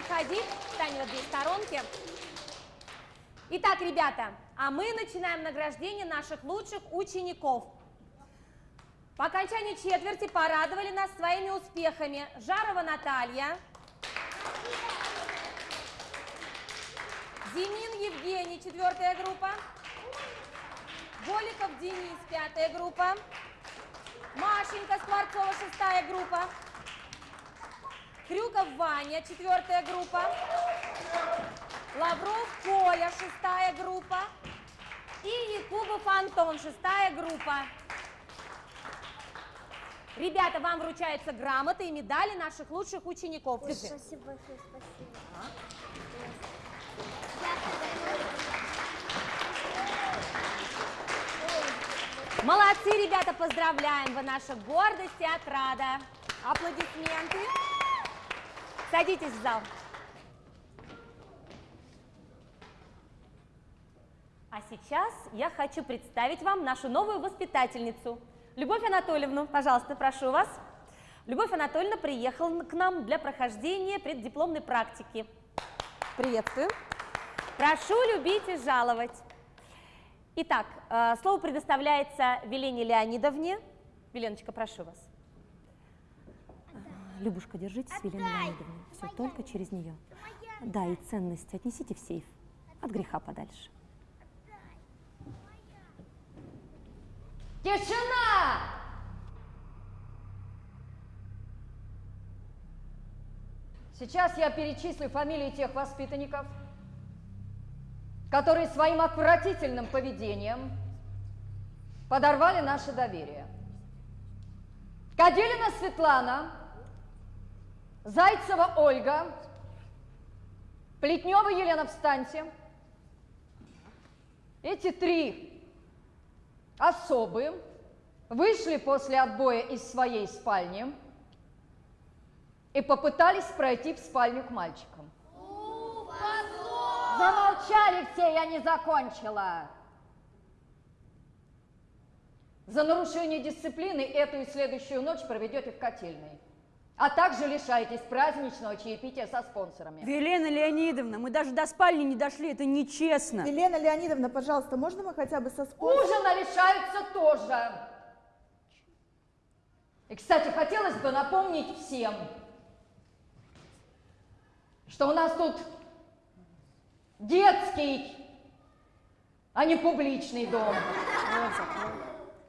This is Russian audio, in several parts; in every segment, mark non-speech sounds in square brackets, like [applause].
никуда не уходи, встань в сторонке. Итак, ребята, а мы начинаем награждение наших лучших учеников. По окончании четверти порадовали нас своими успехами Жарова Наталья, Зимин Евгений, четвертая группа, Голиков Денис, пятая группа, Машенька Скворцова, шестая группа, Крюков Ваня, четвертая группа, Лавров Коля, шестая группа, и Якубов Антон, шестая группа. Ребята, вам вручаются грамоты и медали наших лучших учеников. Держи. Спасибо большое, спасибо. Молодцы, ребята, поздравляем! Вы наша гордость и отрада. Аплодисменты. Садитесь в зал. А сейчас я хочу представить вам нашу новую воспитательницу. Любовь Анатольевну, пожалуйста, прошу вас. Любовь Анатольевна приехала к нам для прохождения преддипломной практики. Приветствую. Прошу любить и жаловать. Итак, э, слово предоставляется Велене Леонидовне. Веленочка, прошу вас. Любушка, держитесь, Велена Леонидовна. Все, только через нее. Да, и ценности отнесите в сейф. От греха подальше. Тишина! Сейчас я перечислю фамилии тех воспитанников, которые своим отвратительным поведением подорвали наше доверие. Каделина Светлана, Зайцева Ольга, Плетнева Елена, встаньте. Эти три особы вышли после отбоя из своей спальни и попытались пройти в спальню к мальчикам. Замолчали все, я не закончила. За нарушение дисциплины эту и следующую ночь проведете в котельной. А также лишаетесь праздничного чаепития со спонсорами. Елена Леонидовна, мы даже до спальни не дошли, это нечестно. Елена Леонидовна, пожалуйста, можно мы хотя бы со спонсором? Ужина лишаются тоже. И, кстати, хотелось бы напомнить всем, что у нас тут детский, а не публичный дом.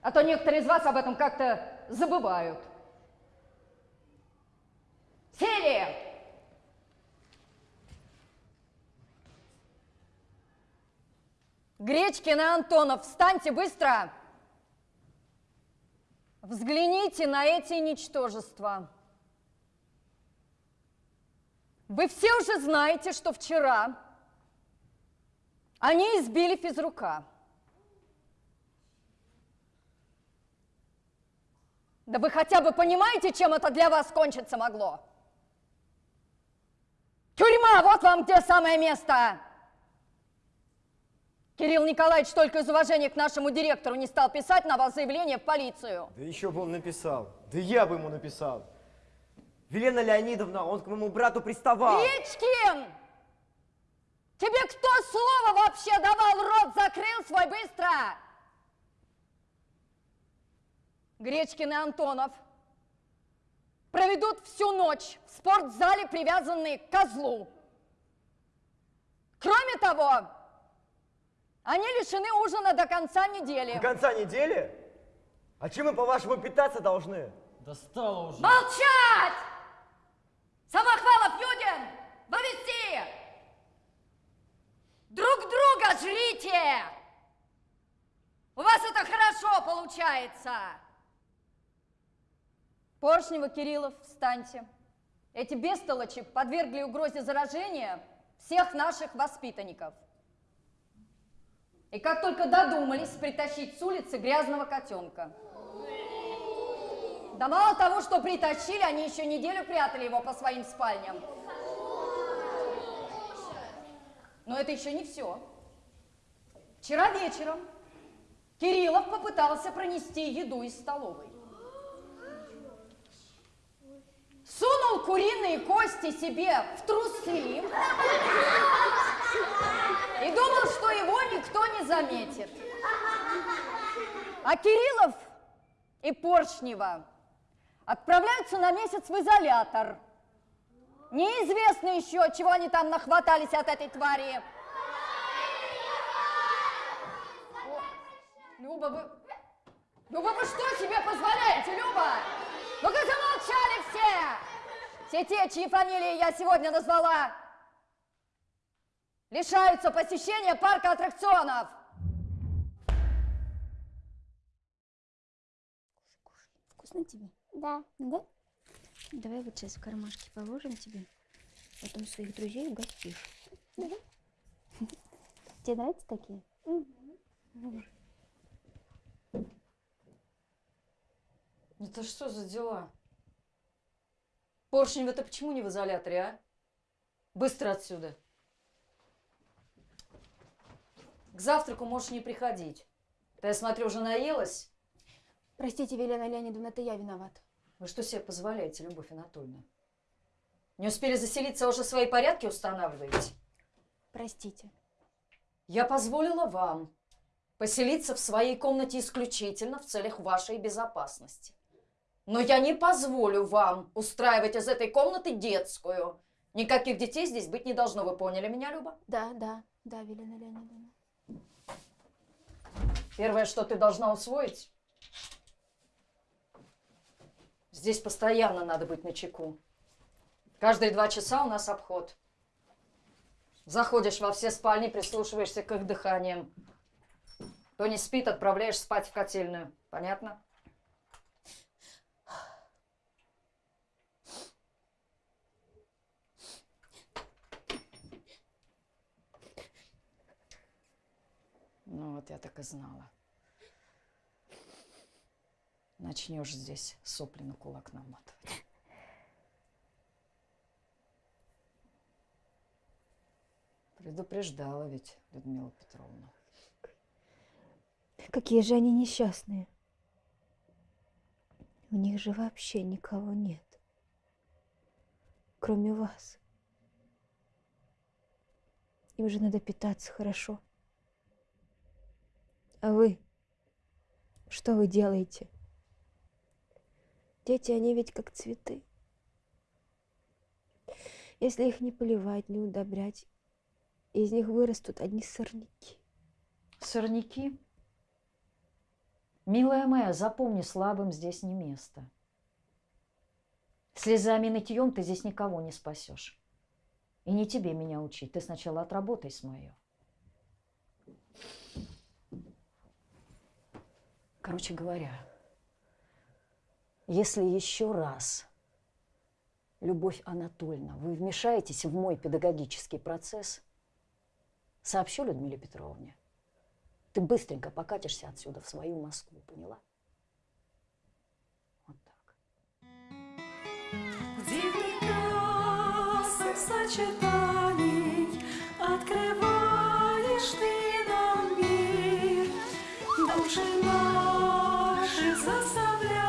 А то некоторые из вас об этом как-то забывают. Сели! Гречкин и Антонов, встаньте быстро! Взгляните на эти ничтожества. Вы все уже знаете, что вчера они избили физрука. Да вы хотя бы понимаете, чем это для вас кончиться могло? Тюрьма, вот вам где самое место! Кирилл Николаевич только из уважения к нашему директору не стал писать на вас заявление в полицию. Да еще бы он написал. Да я бы ему написал. Велена Леонидовна, он к моему брату приставал. Речкин! Тебе кто слово вообще давал? Рот закрыл свой быстро! Гречкин и Антонов проведут всю ночь в спортзале, привязанные к козлу. Кроме того, они лишены ужина до конца недели. До конца недели? А чем мы, по-вашему, питаться должны? Достало уже. Молчать! Самохвалов Юдин, повести! Друг друга жрите! У вас это хорошо получается. Поршнева, Кириллов, встаньте. Эти бестолочи подвергли угрозе заражения всех наших воспитанников. И как только додумались притащить с улицы грязного котенка. Да мало того, что притащили, они еще неделю прятали его по своим спальням. Но это еще не все. Вчера вечером Кириллов попытался пронести еду из столовой. Сунул куриные кости себе в трусы и думал, что его никто не заметит. А Кириллов и Поршнева отправляются на месяц в изолятор. Неизвестно еще, чего они там нахватались от этой твари. О, Люба, вы... Люба, вы что себе позволяете, Люба? Ну-ка замолчали все! Все те, чьи фамилии я сегодня назвала, лишаются посещения парка аттракционов. Вкусно тебе? Да. Да? Давай вот сейчас в кармашке положим тебе. Потом своих друзей угостишь. Тебе нравятся такие? Это что за дела? Поршнева, ты почему не в изоляторе, а? Быстро отсюда. К завтраку можешь не приходить. Ты, я смотрю, уже наелась? Простите, Велена Леонидовна, это я виноват. Вы что себе позволяете, Любовь Анатольевна? Не успели заселиться, а уже свои порядки устанавливаете? Простите. Я позволила вам поселиться в своей комнате исключительно в целях вашей безопасности. Но я не позволю вам устраивать из этой комнаты детскую. Никаких детей здесь быть не должно. Вы поняли меня, Люба? Да, да, да, Велена Леонидовна. Первое, что ты должна усвоить, здесь постоянно надо быть на чеку. Каждые два часа у нас обход. Заходишь во все спальни, прислушиваешься к их дыханиям. Кто не спит, отправляешь спать в котельную. Понятно? Ну вот я так и знала. Начнешь здесь сопли на кулак наматывать. Предупреждала ведь Людмила Петровна. Какие же они несчастные. У них же вообще никого нет. Кроме вас. Им же надо питаться хорошо. А вы? Что вы делаете? Дети, они ведь как цветы. Если их не поливать, не удобрять, из них вырастут одни сорняки. Сорняки? Милая моя, запомни, слабым здесь не место. Слезами и нытьем ты здесь никого не спасешь. И не тебе меня учить. Ты сначала отработай с мое. Короче говоря, если еще раз, Любовь Анатольевна, вы вмешаетесь в мой педагогический процесс, сообщу Людмиле Петровне. Ты быстренько покатишься отсюда в свою Москву, поняла? Сочетаний Открываешь ты нам мир Души наши заставляешь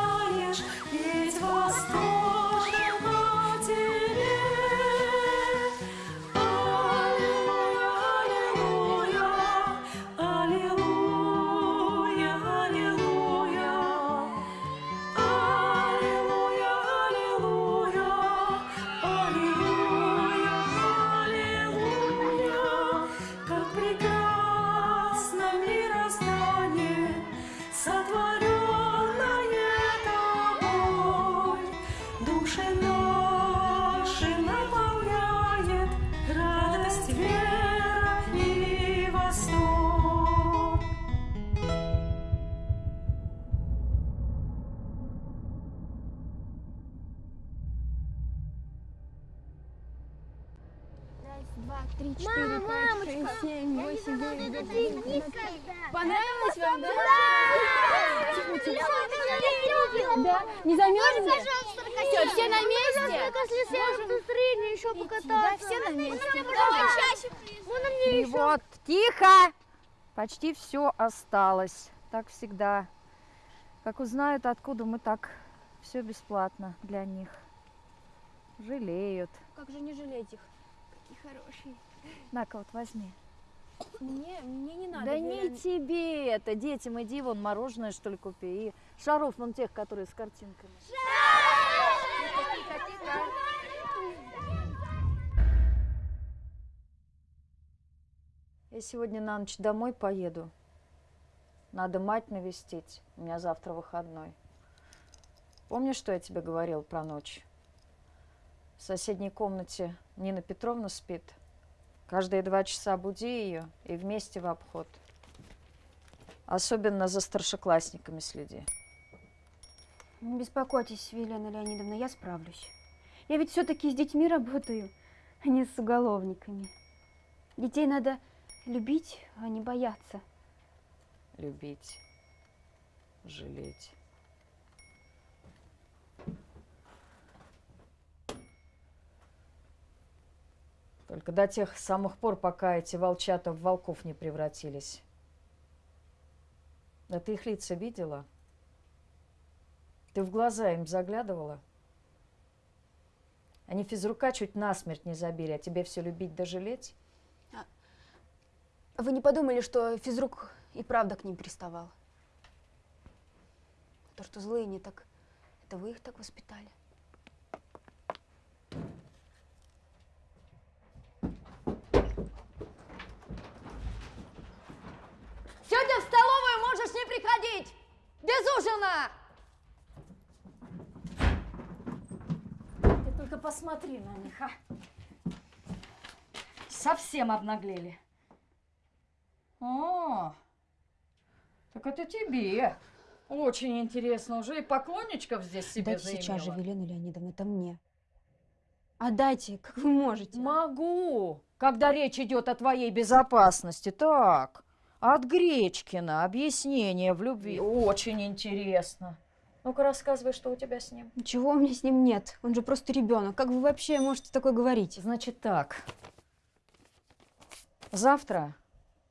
два, три, четыре, пять, шесть, семь, восемь, девять, десять, одиннадцать. Понравилось вам, да? Да? Не замерзли? Все, все на месте? Если настроение еще Да, все на месте. Мне И вот, тихо! Почти все осталось. Так всегда. Как узнают, откуда мы так все бесплатно для них. Жалеют. Как же не жалеть их? Какие хорошие. На-ка, вот возьми. Мне, мне не надо. да не тебе это, детям иди вон мороженое что ли купи. И шаров вон тех, которые с картинками. Я сегодня на ночь домой поеду. Надо мать навестить. У меня завтра выходной. Помнишь, что я тебе говорил про ночь? В соседней комнате Нина Петровна спит. Каждые два часа буди ее и вместе в обход. Особенно за старшеклассниками следи. Не беспокойтесь, Елена Леонидовна, я справлюсь. Я ведь все-таки с детьми работаю, а не с уголовниками. Детей надо любить, а не бояться. Любить, жалеть. Только до тех самых пор, пока эти волчата в волков не превратились. Да ты их лица видела? Ты в глаза им заглядывала? Они физрука чуть насмерть не забили, а тебе все любить да жалеть? Вы не подумали, что физрук и правда к ним приставал? То, что злые не так, это вы их так воспитали. Сегодня в столовую приходить! Без ужина! Ты только посмотри на них, а! Совсем обнаглели. О, так это тебе. Очень интересно. Уже и поклонничков здесь себе Дайте сейчас же, заимела. Велена Леонидовна, это мне. Отдайте, как вы можете. Могу, когда речь идет о твоей безопасности. Так, от Гречкина объяснение в любви. Очень интересно. Ну-ка рассказывай, что у тебя с ним. Ничего у меня с ним нет. Он же просто ребенок. Как вы вообще можете такое говорить? Значит так. Завтра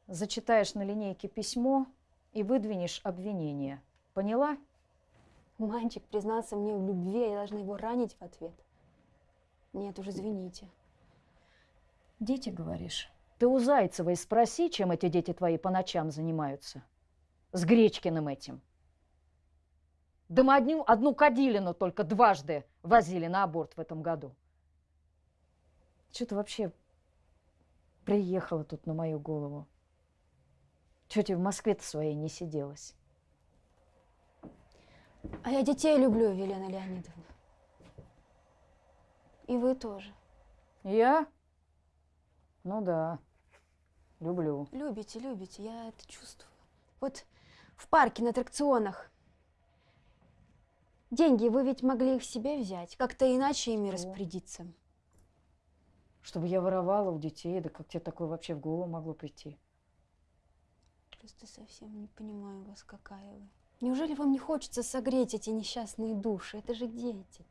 зачитаешь на линейке письмо и выдвинешь обвинение. Поняла? Мальчик признался мне в любви, а я должна его ранить в ответ. Нет, уже извините. Дети, говоришь? Ты у Зайцевой спроси, чем эти дети твои по ночам занимаются. С Гречкиным этим. Да мы одну, одну кадилину только дважды возили на аборт в этом году. Что ты вообще приехала тут на мою голову? Чего тебе в Москве-то своей не сиделось? А я детей люблю, Елена Леонидовна. И вы тоже. Я? Ну да, люблю. Любите, любите, я это чувствую. Вот в парке на аттракционах. Деньги, вы ведь могли их себе взять, как-то иначе ими Что? распорядиться. Чтобы я воровала у детей, да как тебе такое вообще в голову могло прийти? Просто совсем не понимаю вас, какая вы. Неужели вам не хочется согреть эти несчастные души? Это же дети.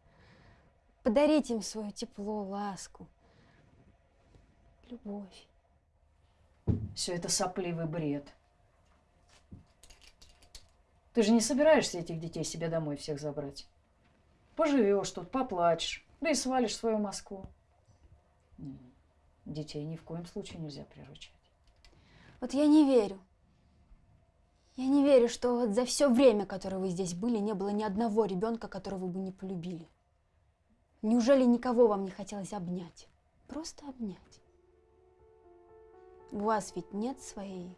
Подарить им свое тепло, ласку, любовь. Все это сопливый бред. Ты же не собираешься этих детей себе домой всех забрать? Поживешь тут, поплачешь, да и свалишь свою Москву. Детей ни в коем случае нельзя приручать. Вот я не верю. Я не верю, что вот за все время, которое вы здесь были, не было ни одного ребенка, которого вы бы не полюбили. Неужели никого вам не хотелось обнять? Просто обнять. У вас ведь нет своей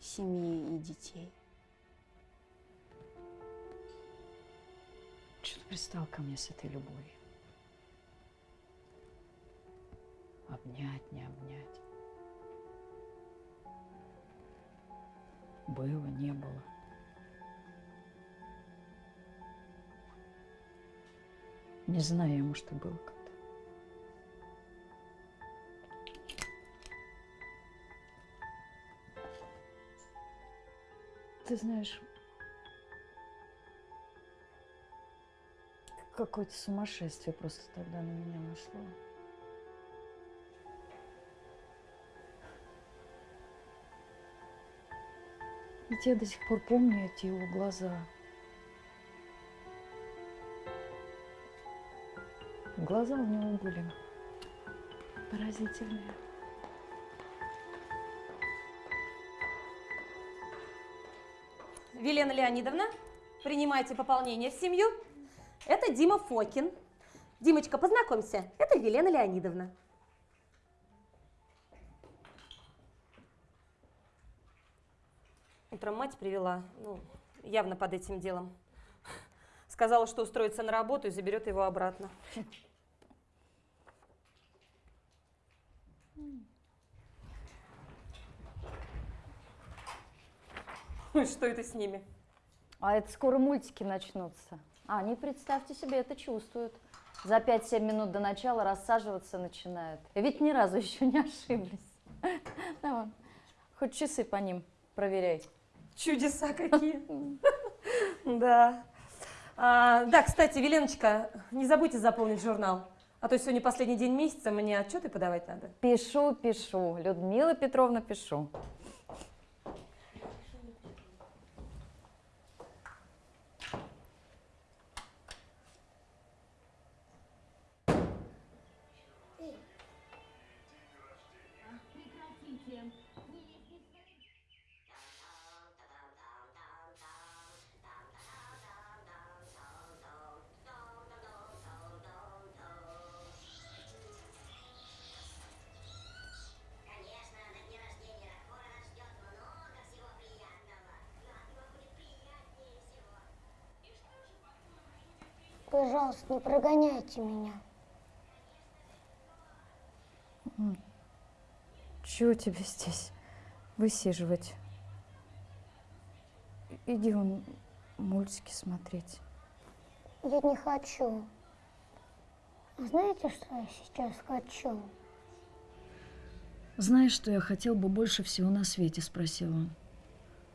семьи и детей. Что ты пристал ко мне с этой любовью? Обнять, не обнять. Было, не было. Не знаю, может, и было. ты знаешь, какое-то сумасшествие просто тогда на меня нашло. Ведь я до сих пор помню эти его глаза. Глаза у него были поразительные. Велена Леонидовна, принимайте пополнение в семью. Это Дима Фокин. Димочка, познакомься, это Велена Леонидовна. Утром мать привела, ну, явно под этим делом. Сказала, что устроится на работу и заберет его обратно. Ой, Что это с ними? А это скоро мультики начнутся. А они, представьте себе, это чувствуют. За 5-7 минут до начала рассаживаться начинают. Ведь ни разу [laughs] еще не ошиблись. [laughs] Да вон, Хоть часы по ним проверяй. Чудеса [laughs] какие. Да. А, Да, кстати, Веленочка, не забудьте заполнить журнал. А то сегодня последний день месяца, мне отчеты подавать надо. Пишу, пишу. Людмила Петровна, пишу. Пожалуйста, не прогоняйте меня. Чего тебе здесь высиживать? Иди он мультики смотреть. Я не хочу. А знаете, что я сейчас хочу? Знаешь, что я хотел бы больше всего на свете, спросил он.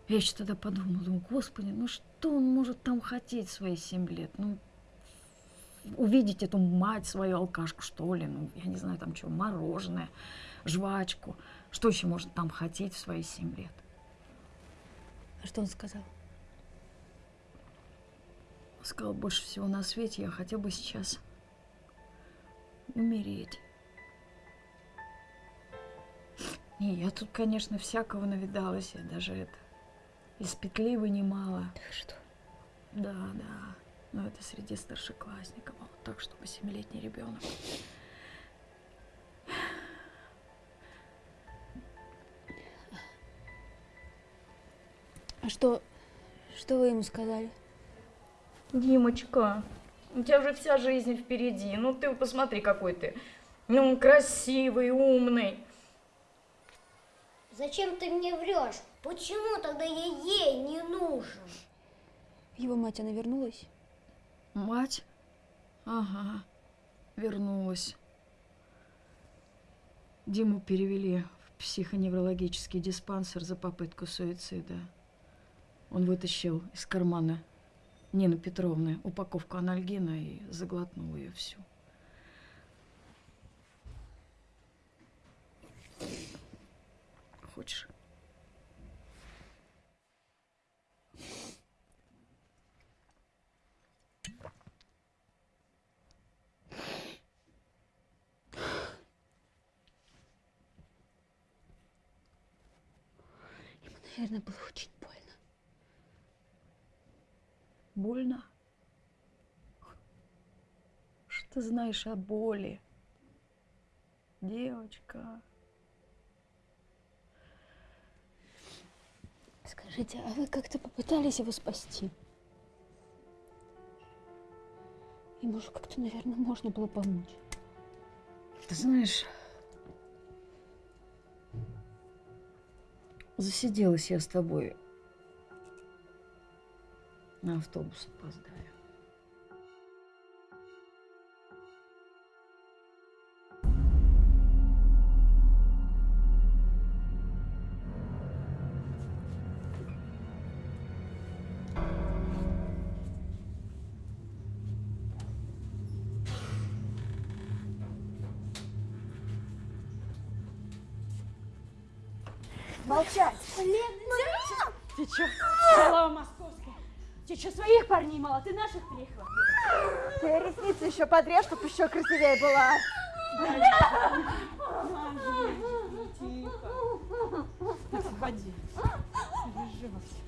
Я еще тогда подумал, думаю, господи, ну что он может там хотеть свои семь лет? Ну, увидеть эту мать свою алкашку, что ли, ну, я не знаю, там что, мороженое, жвачку. Что еще может там хотеть в свои семь лет? А что он сказал? Сказал, больше всего на свете я хотел бы сейчас умереть. Не, я тут, конечно, всякого навидалась, я даже это из петли вынимала. Что? Да, да. Но это среди старшеклассников, а вот так, чтобы семилетний ребенок. А что, что вы ему сказали? Димочка, у тебя же вся жизнь впереди. Ну ты посмотри, какой ты. Ну, красивый, умный. Зачем ты мне врешь? Почему тогда я ей не нужен? Его мать, она вернулась? Мать? Ага, вернулась. Диму перевели в психоневрологический диспансер за попытку суицида. Он вытащил из кармана Нины Петровны упаковку анальгина и заглотнул ее всю. Хочешь? Наверное, было очень больно. Больно? Что ты знаешь о боли? Девочка. Скажите, а вы как-то попытались его спасти? Ему же как-то, наверное, можно было помочь. Ты знаешь, засиделась я с тобой. На автобус опоздаю. еще подрежь, чтобы еще красивее была. Тихо. Освободи. Переживайся.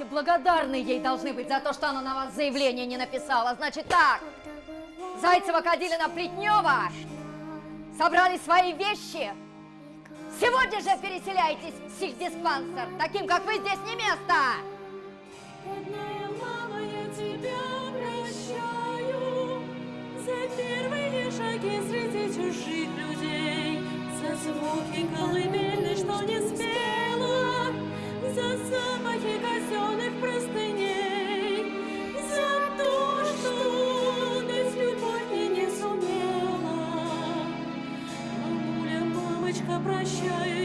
девушки благодарны ей должны быть за то, что она на вас заявление не написала. Значит так, Зайцева, Кадилина, Плетнева собрали свои вещи. Сегодня же переселяйтесь в сельдиспансер. Таким, как вы, здесь не место. Родная людей За звуки колыбельной, что не спят show